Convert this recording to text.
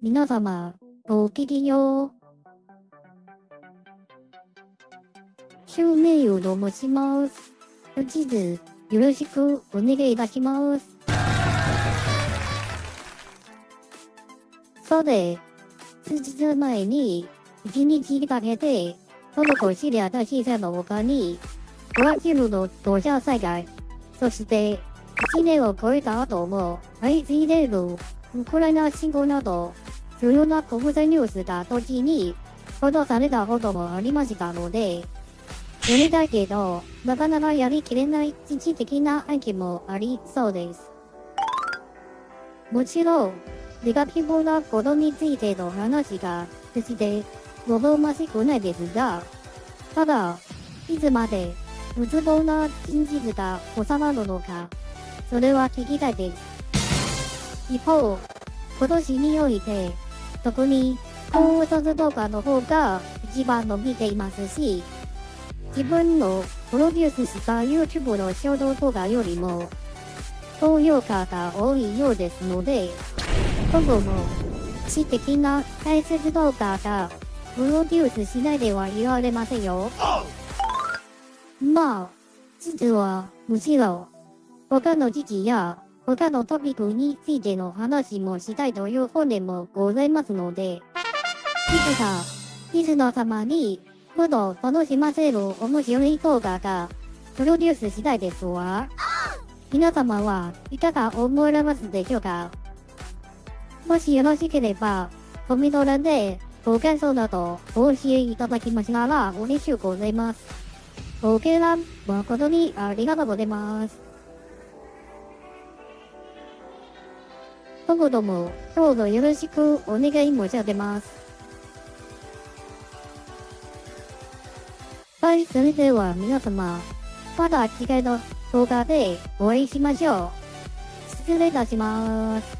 皆様、ごきげんよう。襲名をと申します。地図、よろしくお願いいたします。さて、数日前に、一日かけて、トルコ・シリア大震災の他に、ブラジルの土砂災害、そして、1年を超えた後も、相次いでいるウクライナ侵攻など、主要な国際ニュースが時に報道されたこともありましたので、やりたいけど、なかなかやりきれない一時的な案件もありそうです。もちろん、ネガティブなことについての話が決して望ましくないですが、ただ、いつまで無つぼな真実が収まるのか、それは聞きたいです。一方、今年において、特に高卒動画の方が一番伸びていますし、自分のプロデュースした YouTube の衝動動画よりも、高評価が多いようですので、今後も、知的な解説動画がプロデュースしないではいられませんよ。まあ、実は、むしろ、他の時期や他のトピックについての話もしたいという本でもございますので、いつか、リスナー様に、ふと楽しませる面白い動画が、プロデュースしたいですわ。皆様はいかが思われますでしょうか？もしよろしければ、コメント欄でご感想などお教えいただきましたら嬉しゅうございます。ご見覧誠にありがとうございます。今後ともどうぞよろしくお願い申し上げます。はい、それでは皆様、また次回の動画でお会いしましょう。失礼いたします。